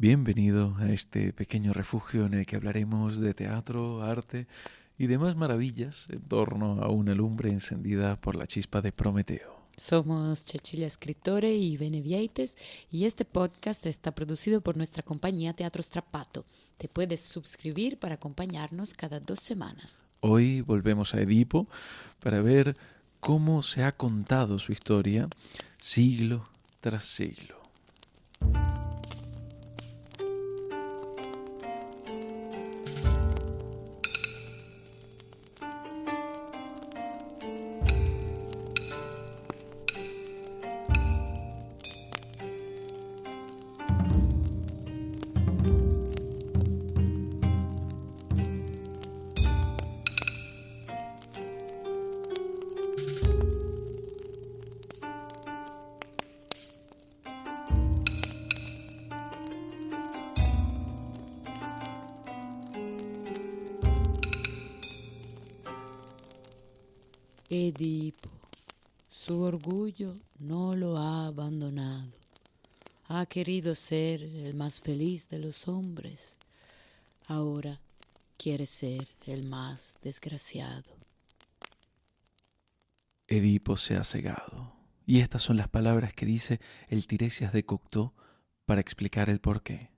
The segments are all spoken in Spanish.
Bienvenido a este pequeño refugio en el que hablaremos de teatro, arte y demás maravillas en torno a una lumbre encendida por la chispa de Prometeo. Somos Cecilia Escritore y Benevieites y este podcast está producido por nuestra compañía Teatro Strapato. Te puedes suscribir para acompañarnos cada dos semanas. Hoy volvemos a Edipo para ver cómo se ha contado su historia siglo tras siglo. Edipo, su orgullo no lo ha abandonado. Ha querido ser el más feliz de los hombres. Ahora quiere ser el más desgraciado. Edipo se ha cegado. Y estas son las palabras que dice el Tiresias de Cocteau para explicar el porqué.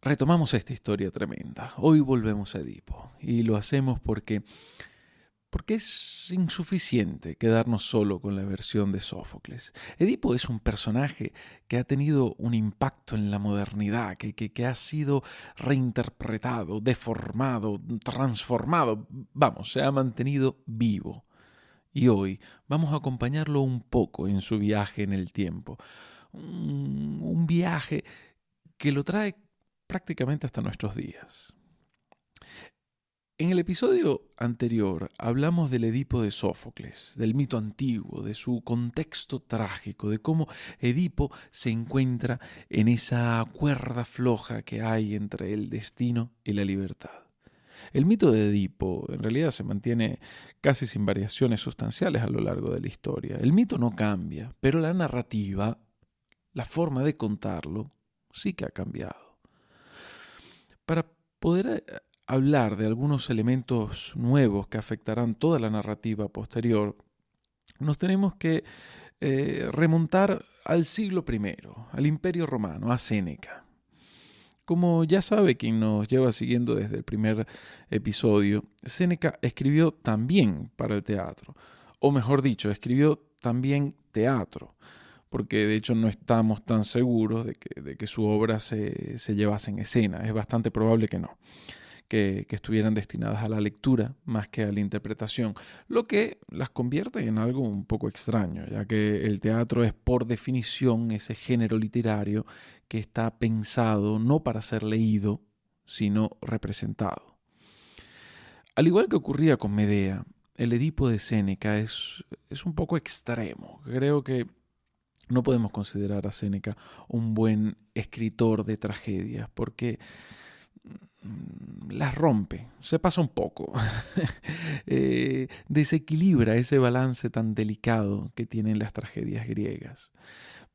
Retomamos esta historia tremenda. Hoy volvemos a Edipo. Y lo hacemos porque porque es insuficiente quedarnos solo con la versión de Sófocles. Edipo es un personaje que ha tenido un impacto en la modernidad, que, que, ha sido reinterpretado, deformado, transformado, vamos, se ha mantenido vivo. Y hoy vamos a acompañarlo un poco en su viaje en el tiempo. Un, un viaje que lo trae prácticamente hasta nuestros días. En el episodio anterior hablamos del Edipo de Sófocles, del mito antiguo, de su contexto trágico, de cómo Edipo se encuentra en esa cuerda floja que hay entre el destino y la libertad. El mito de Edipo en realidad se mantiene casi sin variaciones sustanciales a lo largo de la historia. El mito no cambia, pero la narrativa, la forma de contarlo, sí que ha cambiado. Para poder hablar de algunos elementos nuevos que afectarán toda la narrativa posterior, nos tenemos que eh, remontar al siglo I, al Imperio Romano, a Séneca. Como ya sabe quien nos lleva siguiendo desde el primer episodio, Séneca escribió también para el teatro, o mejor dicho, escribió también teatro, porque de hecho no estamos tan seguros de que, su obra se, se llevase en escena, es bastante probable que no que, estuvieran destinadas a la lectura más que a la interpretación, lo que las convierte en algo un poco extraño, ya que el teatro es por definición ese género literario que está pensado no para ser leído, sino representado. Al igual que ocurría con Medea, el Edipo de Séneca es, es un poco extremo. Creo que no podemos considerar a Séneca un buen escritor de tragedias, porque las rompe, se pasa un poco, eh, desequilibra ese balance tan delicado que tienen las tragedias griegas.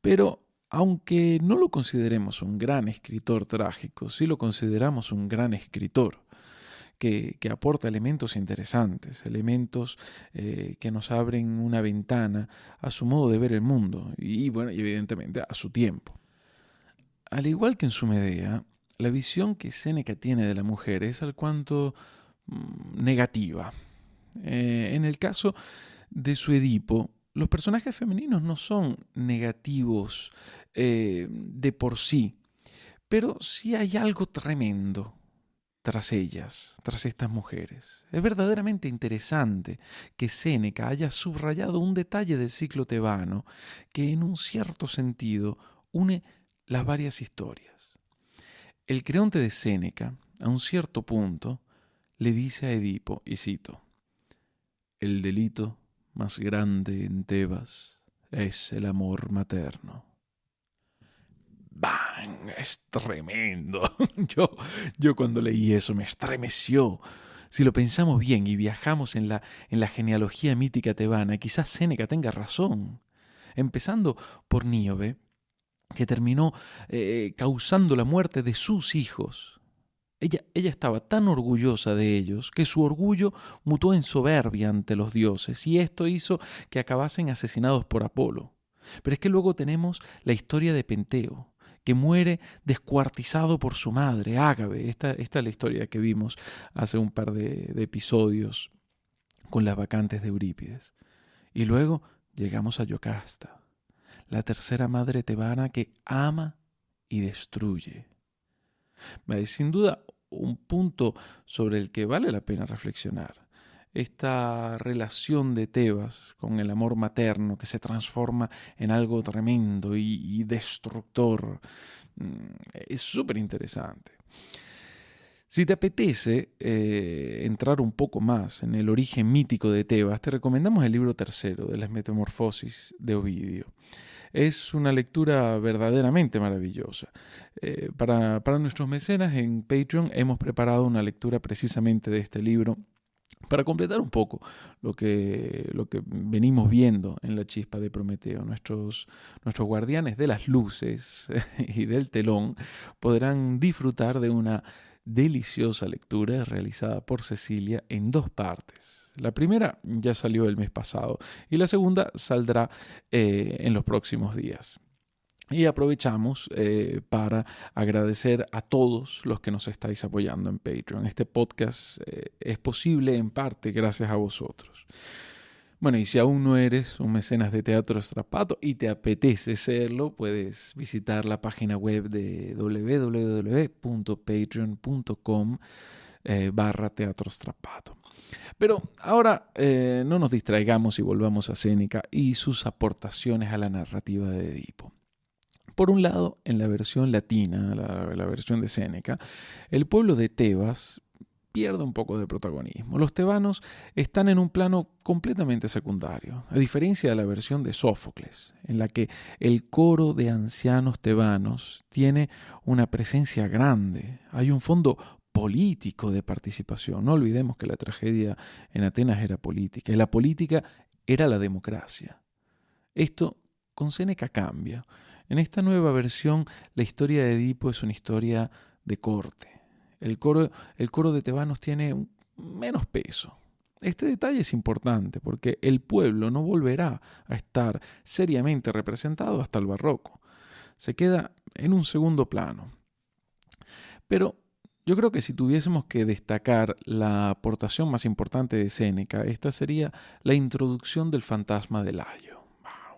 Pero aunque no lo consideremos un gran escritor trágico, sí lo consideramos un gran escritor. Que, aporta elementos interesantes, elementos eh, que nos abren una ventana a su modo de ver el mundo y, bueno, y evidentemente a su tiempo. Al igual que en su Medea, la visión que Séneca tiene de la mujer es al cuanto mm, negativa. Eh, en el caso de su Edipo, los personajes femeninos no son negativos eh, de por sí, pero sí hay algo tremendo tras ellas, tras estas mujeres. Es verdaderamente interesante que Séneca haya subrayado un detalle del ciclo tebano que en un cierto sentido une las varias historias. El creonte de Séneca, a un cierto punto, le dice a Edipo, y cito, El delito más grande en Tebas es el amor materno. ¡Bang! Es tremendo. Yo, yo cuando leí eso me estremeció. Si lo pensamos bien y viajamos en la, en la genealogía mítica tebana, quizás Séneca tenga razón. Empezando por Níobe, que terminó eh, causando la muerte de sus hijos. Ella, ella, estaba tan orgullosa de ellos que su orgullo mutó en soberbia ante los dioses y esto hizo que acabasen asesinados por Apolo. Pero es que luego tenemos la historia de Penteo, que muere descuartizado por su madre, Ágabe. Esta, esta es la historia que vimos hace un par de, de episodios con las vacantes de Eurípides. Y luego llegamos a Yocasta, la tercera madre tebana que ama y destruye. Sin duda, un punto sobre el que vale la pena reflexionar esta relación de Tebas con el amor materno que se transforma en algo tremendo y, destructor. Mm, es súper interesante. Si te apetece eh, entrar un poco más en el origen mítico de Tebas, te recomendamos el libro tercero de las Metamorfosis de Ovidio. Es una lectura verdaderamente maravillosa. Eh, para, para nuestros mecenas en Patreon hemos preparado una lectura precisamente de este libro para completar un poco lo que, lo que venimos viendo en la chispa de Prometeo, nuestros, nuestros guardianes de las luces y del telón podrán disfrutar de una deliciosa lectura realizada por Cecilia en dos partes. La primera ya salió el mes pasado y la segunda saldrá eh, en los próximos días. Y aprovechamos eh, para agradecer a todos los que nos estáis apoyando en Patreon. Este podcast eh, es posible en parte gracias a vosotros. Bueno, y si aún no eres un mecenas de Teatro Estrapato y te apetece serlo, puedes visitar la página web de www.patreon.com eh, barra Teatro Estrapato. Pero ahora no nos distraigamos y volvamos a Séneca y sus aportaciones a la narrativa de Edipo. Por un lado, en la versión latina, la, versión de Séneca, el pueblo de Tebas pierde un poco de protagonismo. Los tebanos están en un plano completamente secundario, a diferencia de la versión de Sófocles, en la que el coro de ancianos tebanos tiene una presencia grande, hay un fondo político de participación. No olvidemos que la tragedia en Atenas era política y la política era la democracia. Esto con Séneca cambia. En esta nueva versión, la historia de Edipo es una historia de corte. El coro, el coro de tebanos tiene menos peso. Este detalle es importante porque el pueblo no volverá a estar seriamente representado hasta el barroco. Se queda en un segundo plano. Pero yo creo que si tuviésemos que destacar la aportación más importante de Séneca, esta sería la introducción del fantasma de Layo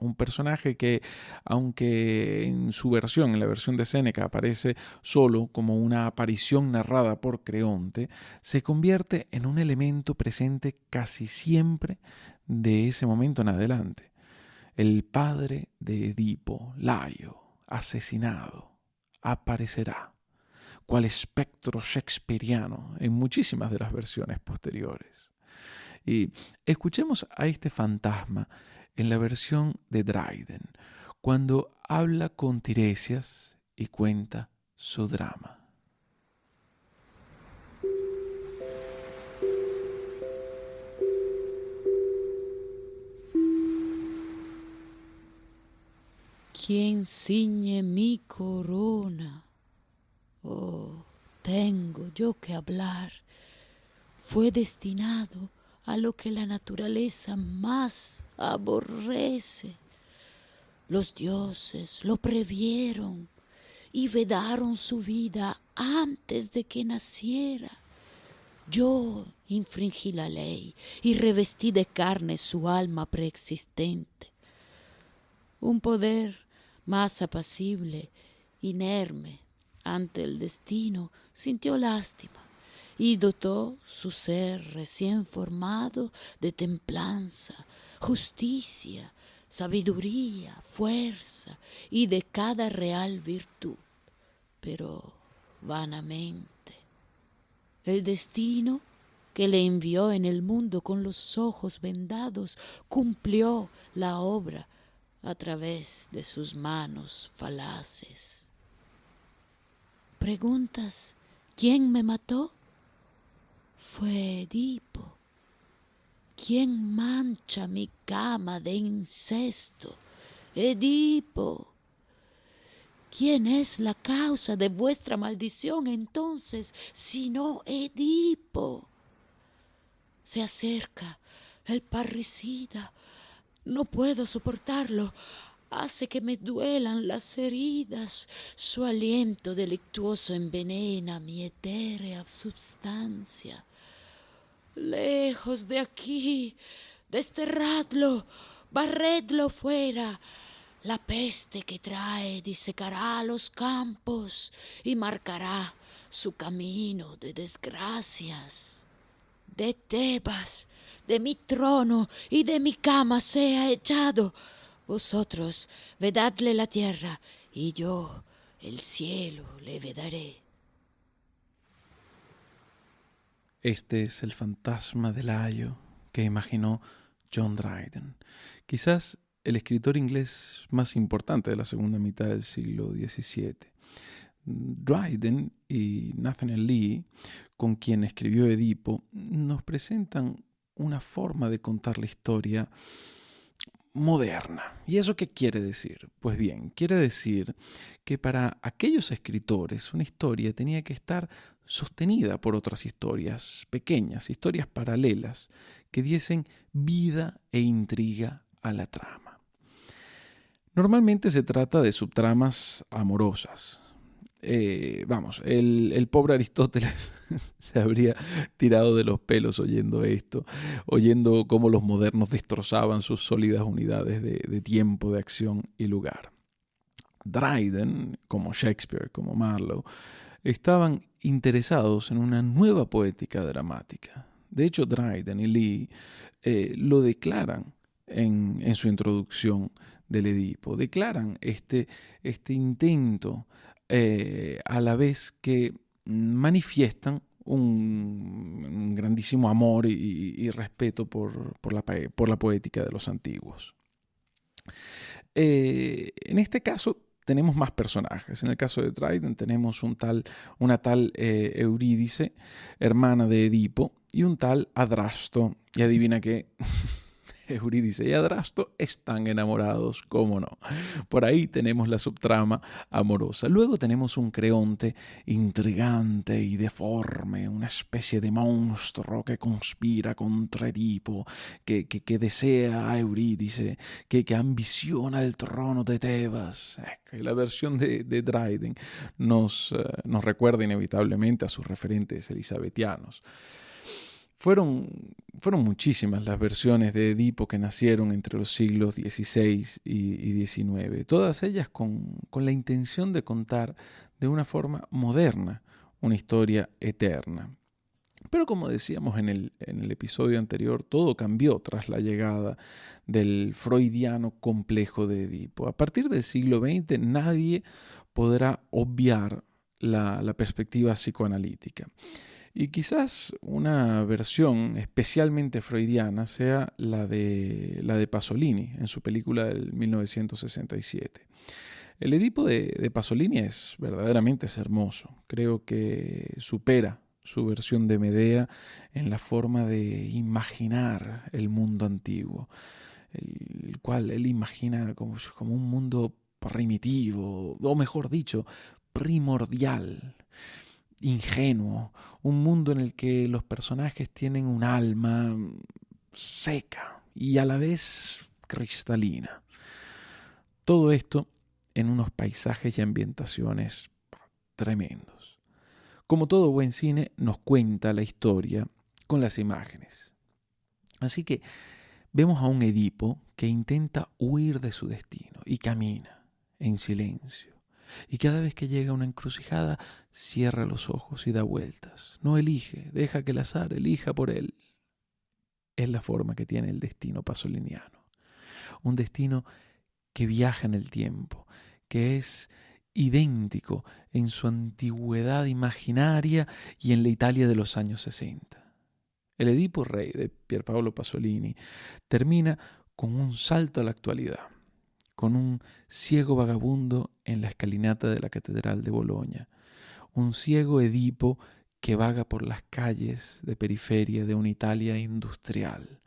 un personaje que, aunque en su versión, en la versión de Séneca, aparece solo como una aparición narrada por Creonte, se convierte en un elemento presente casi siempre de ese momento en adelante. El padre de Edipo, Laio, asesinado, aparecerá cual espectro shakespeariano en muchísimas de las versiones posteriores. Y escuchemos a este fantasma en la versión de Dryden, cuando habla con Tiresias y cuenta su drama. ¿Quién ciñe mi corona? Oh, tengo yo que hablar. Fue destinado a lo que la naturaleza más aborrece. Los dioses lo previeron y vedaron su vida antes de que naciera. Yo infringí la ley y revestí de carne su alma preexistente. Un poder más apacible, inerme ante el destino, sintió lástima y dotó su ser recién formado de templanza, justicia, sabiduría, fuerza y de cada real virtud, pero vanamente. El destino que le envió en el mundo con los ojos vendados cumplió la obra a través de sus manos falaces. ¿Preguntas quién me mató? Fue Edipo ¿Quién mancha mi cama de incesto? Edipo. ¿quién es la causa de vuestra maldición entonces, sino Edipo? Se acerca el parricida. No puedo soportarlo. Hace que me duelan las heridas. Su aliento delictuoso envenena mi etérea substancia. Lejos de aquí, desterradlo, barredlo fuera. La peste que trae disecará los campos y marcará su camino de desgracias. De Tebas, de mi trono y de mi cama sea echado. Vosotros vedadle la tierra y yo el cielo le vedaré. Este es el fantasma del ayo que imaginó John Dryden, quizás el escritor inglés más importante de la segunda mitad del siglo XVII. Dryden y Nathaniel Lee, con quien escribió Edipo, nos presentan una forma de contar la historia moderna. ¿Y eso qué quiere decir? Pues bien, quiere decir que para aquellos escritores una historia tenía que estar sostenida por otras historias pequeñas, historias paralelas, que diesen vida e intriga a la trama. Normalmente se trata de subtramas amorosas, eh, vamos, el, pobre Aristóteles se habría tirado de los pelos oyendo esto, oyendo cómo los modernos destrozaban sus sólidas unidades de, de tiempo, de acción y lugar. Dryden, como Shakespeare, como Marlowe, estaban interesados en una nueva poética dramática. De hecho, Dryden y Lee eh, lo declaran en, en, su introducción del Edipo, declaran este, este intento eh, a la vez que manifiestan un, grandísimo amor y, respeto por, la, por, la, poética de los antiguos. Eh, en este caso tenemos más personajes. En el caso de Dryden tenemos un tal, una tal eh, Eurídice, hermana de Edipo, y un tal Adrasto. Y adivina qué, Eurídice y Adrasto están enamorados, cómo no. Por ahí tenemos la subtrama amorosa. Luego tenemos un Creonte intrigante y deforme, una especie de monstruo que conspira contra Edipo, que, que, desea a Eurídice, que, que, ambiciona el trono de Tebas. la versión de, de Dryden nos, eh, nos recuerda inevitablemente a sus referentes elisabetianos. Fueron, fueron muchísimas las versiones de Edipo que nacieron entre los siglos XVI y, XIX, todas ellas con, la intención de contar de una forma moderna una historia eterna. Pero como decíamos en el, en el, episodio anterior, todo cambió tras la llegada del freudiano complejo de Edipo. A partir del siglo XX nadie podrá obviar la perspectiva psicoanalítica. Y quizás una versión especialmente freudiana sea la de, la de Pasolini en su película del 1967. El Edipo de, Pasolini es verdaderamente hermoso. Creo que supera su versión de Medea en la forma de imaginar el mundo antiguo, el, cual él imagina como, como un mundo primitivo, o mejor dicho, primordial ingenuo, un mundo en el que los personajes tienen un alma seca y a la vez cristalina. Todo esto en unos paisajes y ambientaciones tremendos. Como todo buen cine, nos cuenta la historia con las imágenes. Así que vemos a un Edipo que intenta huir de su destino y camina en silencio y cada vez que llega una encrucijada, cierra los ojos y da vueltas. No elige, deja que el azar elija por él. Es la forma que tiene el destino pasoliniano. Un destino que viaja en el tiempo, que es idéntico en su antigüedad imaginaria y en la Italia de los años 60. El Edipo Rey de Pierpaolo Pasolini termina con un salto a la actualidad con un ciego vagabundo en la escalinata de la Catedral de Boloña, un ciego Edipo que vaga por las calles de periferia de una Italia industrial.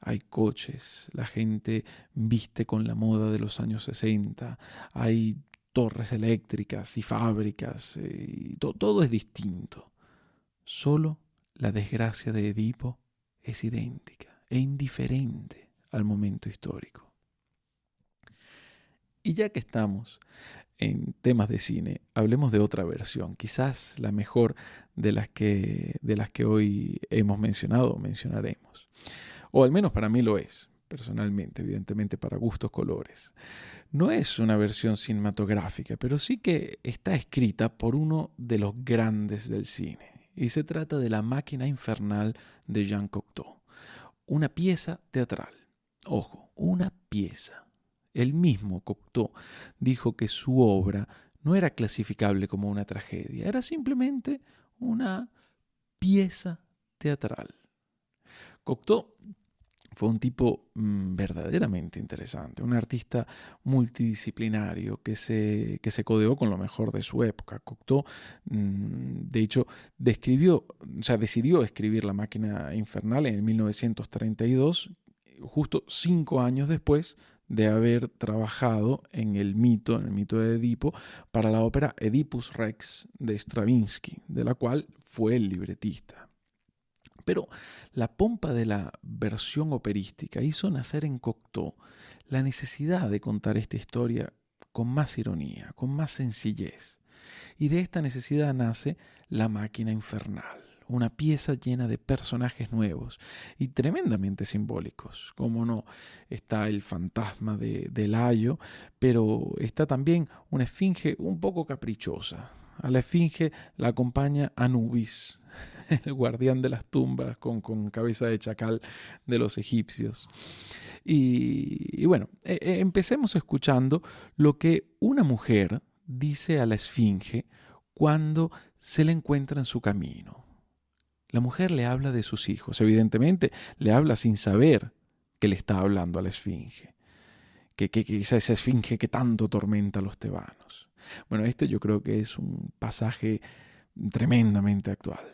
Hay coches, la gente viste con la moda de los años 60, hay torres eléctricas y fábricas, eh, y todo es distinto. Solo la desgracia de Edipo es idéntica e indiferente al momento histórico. Y ya que estamos en temas de cine, hablemos de otra versión, quizás la mejor de las que, de las que hoy hemos mencionado o mencionaremos. O al menos para mí lo es, personalmente, evidentemente para gustos colores. No es una versión cinematográfica, pero sí que está escrita por uno de los grandes del cine. Y se trata de La máquina infernal de Jean Cocteau, una pieza teatral. Ojo, una pieza el mismo Cocteau dijo que su obra no era clasificable como una tragedia, era simplemente una pieza teatral. Cocteau fue un tipo mm, verdaderamente interesante, un artista multidisciplinario que se, que se codeó con lo mejor de su época. Cocteau, mm, de hecho, describió, o sea, decidió escribir La máquina infernal en 1932, justo cinco años después de haber trabajado en el mito, en el mito de Edipo, para la ópera Oedipus Rex de Stravinsky, de la cual fue el libretista. Pero la pompa de la versión operística hizo nacer en Cocteau la necesidad de contar esta historia con más ironía, con más sencillez. Y de esta necesidad nace La máquina infernal una pieza llena de personajes nuevos y tremendamente simbólicos. Como no, está el fantasma de, de pero está también una esfinge un poco caprichosa. A la esfinge la acompaña Anubis, el guardián de las tumbas con, cabeza de chacal de los egipcios. Y, bueno, e, e, empecemos escuchando lo que una mujer dice a la esfinge cuando se le encuentra en su camino. La mujer le habla de sus hijos, evidentemente le habla sin saber que le está hablando a la esfinge, que, que, esa, esa esfinge que tanto tormenta a los tebanos. Bueno, este yo creo que es un pasaje tremendamente actual.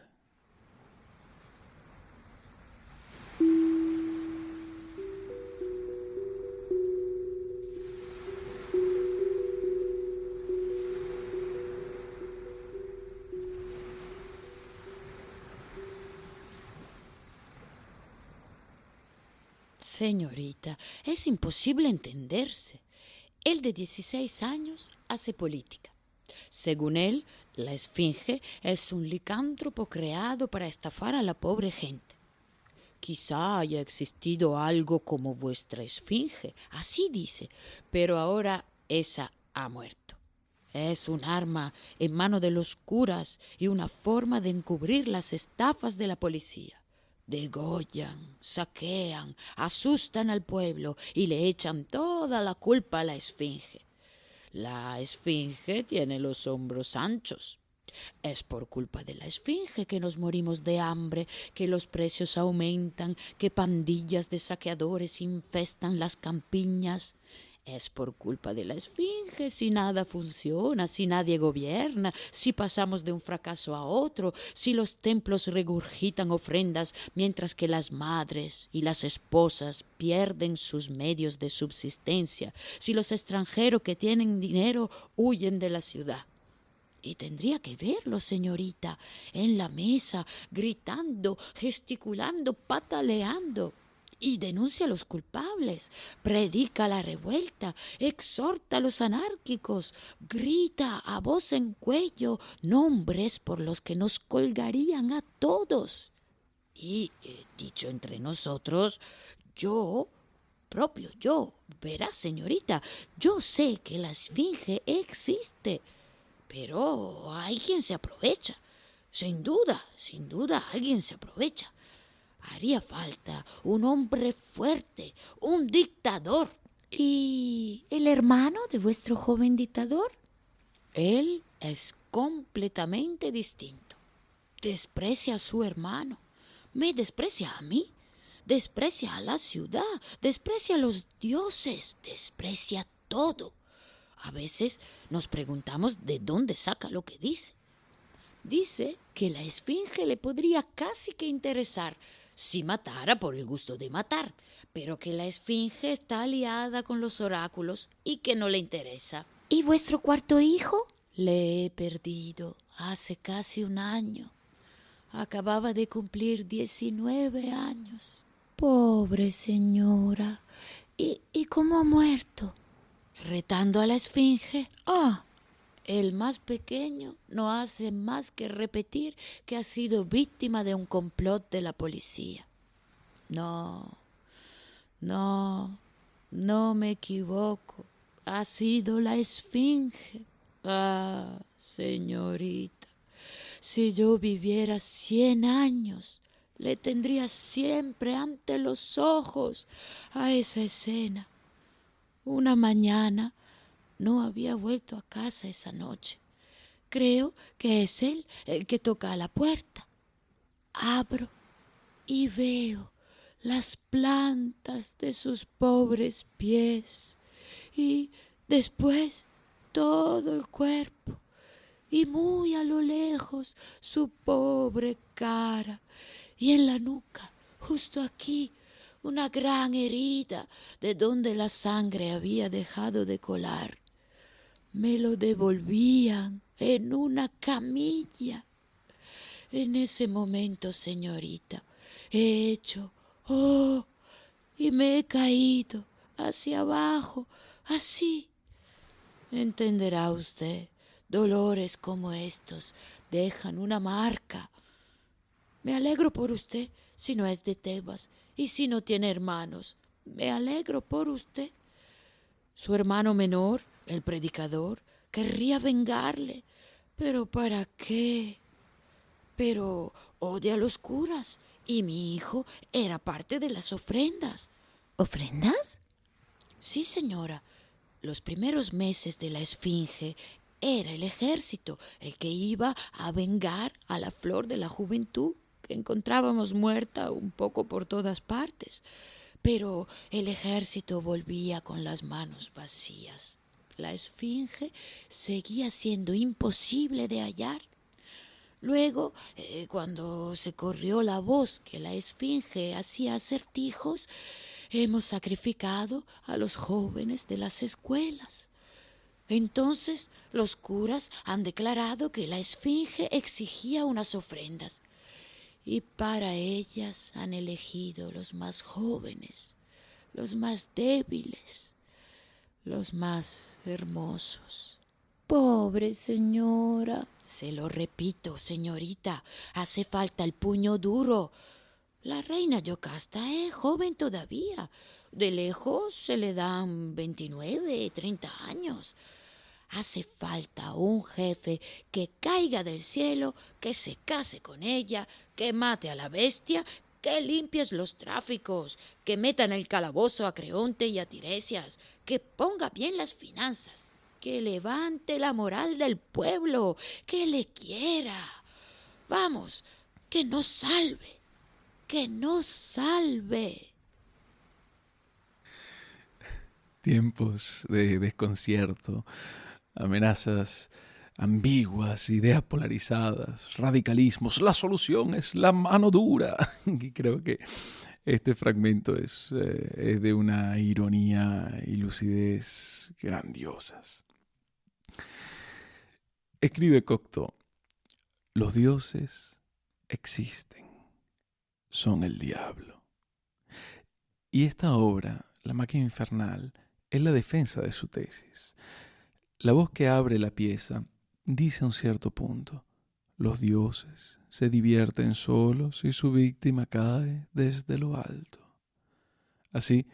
Señorita, es imposible entenderse. Él de 16 años hace política. Según él, la esfinge es un licántropo creado para estafar a la pobre gente. Quizá haya existido algo como vuestra esfinge, así dice, pero ahora esa ha muerto. Es un arma en mano de los curas y una forma de encubrir las estafas de la policía degollan, saquean, asustan al pueblo y le echan toda la culpa a la esfinge. La esfinge tiene los hombros anchos. Es por culpa de la esfinge que nos morimos de hambre, que los precios aumentan, que pandillas de saqueadores infestan las campiñas. Es por culpa de la esfinge si nada funciona, si nadie gobierna, si pasamos de un fracaso a otro, si los templos regurgitan ofrendas mientras que las madres y las esposas pierden sus medios de subsistencia, si los extranjeros que tienen dinero huyen de la ciudad. Y tendría que verlo, señorita, en la mesa, gritando, gesticulando, pataleando y denuncia a los culpables, predica la revuelta, exhorta a los anárquicos, grita a voz en cuello nombres por los que nos colgarían a todos. Y, eh, dicho entre nosotros, yo, propio yo, verá señorita, yo sé que la esfinge existe, pero hay quien se aprovecha. Sin duda, sin duda, alguien se aprovecha. Haría falta un hombre fuerte, un dictador. ¿Y el hermano de vuestro joven dictador? Él es completamente distinto. Desprecia a su hermano, me desprecia a mí, desprecia a la ciudad, desprecia a los dioses, desprecia todo. A veces nos preguntamos de dónde saca lo que dice. Dice que la esfinge le podría casi que interesar si matara por el gusto de matar, pero que la esfinge está aliada con los oráculos y que no le interesa. ¿Y vuestro cuarto hijo? Le he perdido hace casi un año. Acababa de cumplir diecinueve años. Pobre señora. ¿Y, ¿Y cómo ha muerto? Retando a la esfinge. Ah, el más pequeño no hace más que repetir que ha sido víctima de un complot de la policía. No, no, no me equivoco. Ha sido la esfinge. Ah, señorita, si yo viviera cien años, le tendría siempre ante los ojos a esa escena. Una mañana no había vuelto a casa esa noche. Creo que es él el que toca a la puerta. Abro y veo las plantas de sus pobres pies y después todo el cuerpo y muy a lo lejos su pobre cara y en la nuca, justo aquí, una gran herida de donde la sangre había dejado de colar me lo devolvían en una camilla. En ese momento, señorita, he hecho, oh, y me he caído hacia abajo, así. Entenderá usted, dolores como estos dejan una marca. Me alegro por usted si no es de Tebas y si no tiene hermanos. Me alegro por usted. Su hermano menor el predicador querría vengarle. Pero ¿para qué? Pero odia a los curas y mi hijo era parte de las ofrendas. ¿Ofrendas? Sí, señora. Los primeros meses de la Esfinge era el ejército el que iba a vengar a la flor de la juventud que encontrábamos muerta un poco por todas partes. Pero el ejército volvía con las manos vacías la esfinge seguía siendo imposible de hallar. Luego, eh, cuando se corrió la voz que la esfinge hacía acertijos, hemos sacrificado a los jóvenes de las escuelas. Entonces los curas han declarado que la esfinge exigía unas ofrendas y para ellas han elegido los más jóvenes, los más débiles, los más hermosos. Pobre señora. Se lo repito, señorita, hace falta el puño duro. La reina Yocasta es joven todavía. De lejos se le dan veintinueve, treinta años. Hace falta un jefe que caiga del cielo, que se case con ella, que mate a la bestia que limpies los tráficos, que meta en el calabozo a Creonte y a Tiresias, que ponga bien las finanzas, que levante la moral del pueblo, que le quiera. Vamos, que nos salve, que nos salve. Tiempos de desconcierto, amenazas ambiguas, ideas polarizadas, radicalismos. La solución es la mano dura. Y creo que este fragmento es, eh, es de una ironía y lucidez grandiosas. Escribe Cocteau, los dioses existen, son el diablo. Y esta obra, La máquina infernal, es la defensa de su tesis. La voz que abre la pieza dice a un cierto punto, los dioses se divierten solos y su víctima cae desde lo alto. Así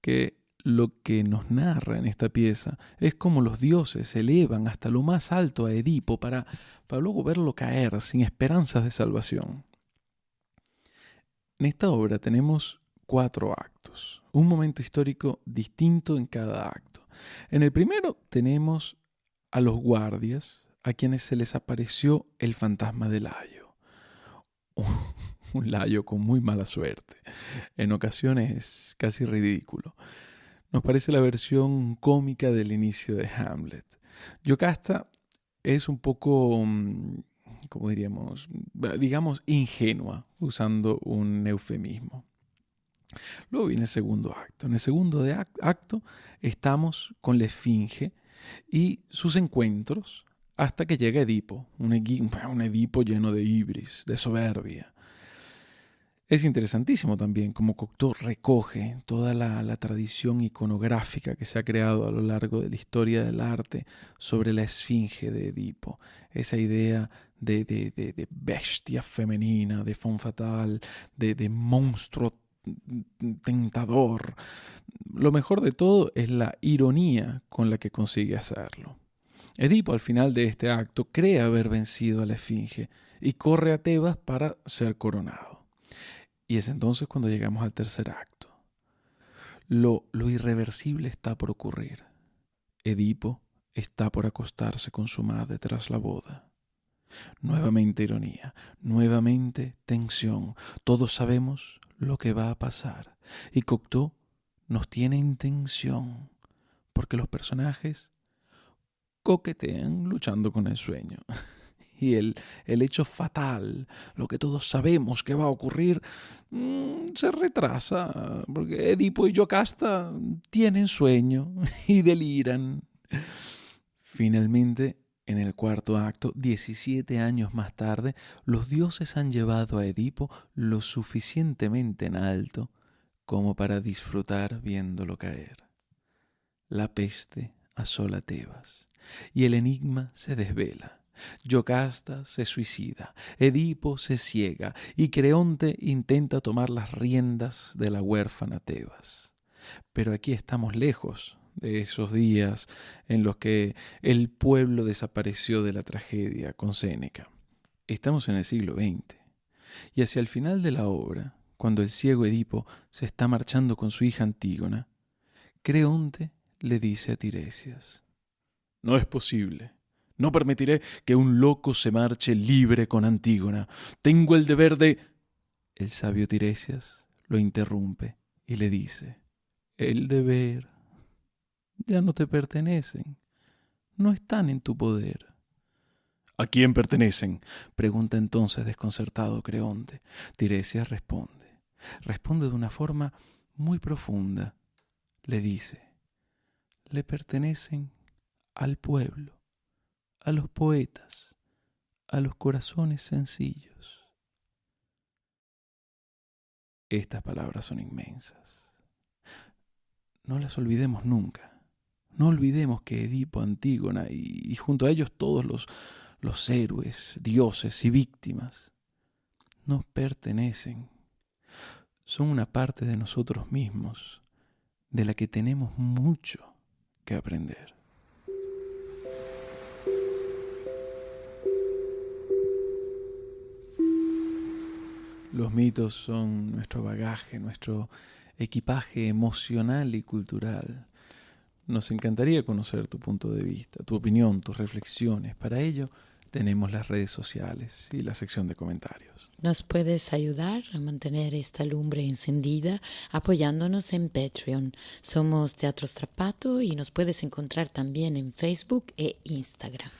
que lo que nos narra en esta pieza es como los dioses elevan hasta lo más alto a Edipo para, para luego verlo caer sin esperanzas de salvación. En esta obra tenemos cuatro actos, un momento histórico distinto en cada acto. En el primero tenemos a los guardias a quienes se les apareció el fantasma del Layo. Un Layo con muy mala suerte, en ocasiones casi ridículo. Nos parece la versión cómica del inicio de Hamlet. Yocasta es un poco, mm, como diríamos, digamos, ingenua, usando un eufemismo. Luego viene el segundo acto. En el segundo acto estamos con la esfinge y sus encuentros hasta que llega Edipo, un, Edipo lleno de ibris, de soberbia. Es interesantísimo también cómo Cocteau recoge toda la, tradición iconográfica que se ha creado a lo largo de la historia del arte sobre la esfinge de Edipo, esa idea de, bestia femenina, de fon fatal, de monstruo tentador. Lo mejor de todo es la ironía con la que consigue hacerlo. Edipo al final de este acto cree haber vencido a la Esfinge y corre a Tebas para ser coronado. Y es entonces cuando llegamos al tercer acto. Lo, irreversible está por ocurrir. Edipo está por acostarse con su madre tras la boda. Nuevamente ironía, nuevamente tensión. Todos sabemos lo que va a pasar. Y Cocteau nos tiene intención, porque los personajes coquetean luchando con el sueño. Y el, el hecho fatal, lo que todos sabemos que va a ocurrir, mm, se retrasa, porque Edipo y Yocasta tienen sueño y deliran. Finalmente, en el cuarto acto, 17 años más tarde, los dioses han llevado a Edipo lo suficientemente en alto como para disfrutar viéndolo caer. La peste asola Tebas y el enigma se desvela. Yocasta se suicida, Edipo se ciega y Creonte intenta tomar las riendas de la huérfana Tebas. Pero aquí estamos lejos de esos días en los que el pueblo desapareció de la tragedia con Séneca. Estamos en el siglo XX. Y hacia el final de la obra, cuando el ciego Edipo se está marchando con su hija Antígona, Creonte le dice a Tiresias, No es posible. No permitiré que un loco se marche libre con Antígona. Tengo el deber de... El sabio Tiresias lo interrumpe y le dice, El deber ya no te pertenecen, no están en tu poder. ¿A quién pertenecen? pregunta entonces desconcertado Creonte. Tiresias responde. Responde de una forma muy profunda. Le dice, le pertenecen al pueblo, a los poetas, a los corazones sencillos. Estas palabras son inmensas. No las olvidemos nunca. No olvidemos que Edipo, Antígona y, junto a ellos todos los, los héroes, dioses y víctimas nos pertenecen. Son una parte de nosotros mismos de la que tenemos mucho que aprender. Los mitos son nuestro bagaje, nuestro equipaje emocional y cultural. Nos encantaría conocer tu punto de vista, tu opinión, tus reflexiones. Para ello tenemos las redes sociales y la sección de comentarios. Nos puedes ayudar a mantener esta lumbre encendida apoyándonos en Patreon. Somos Teatro Strapato y nos puedes encontrar también en Facebook e Instagram.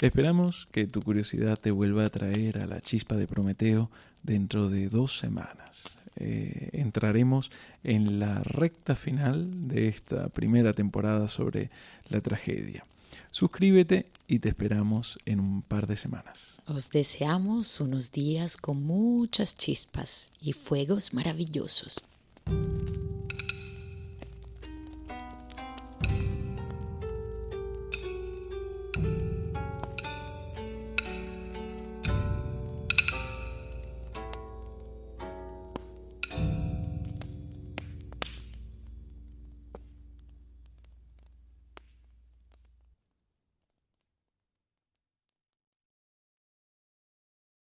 Esperamos que tu curiosidad te vuelva a traer a la chispa de Prometeo dentro de dos semanas. Eh, entraremos en la recta final de esta primera temporada sobre la tragedia. Suscríbete y te esperamos en un par de semanas. Os deseamos unos días con muchas chispas y fuegos maravillosos.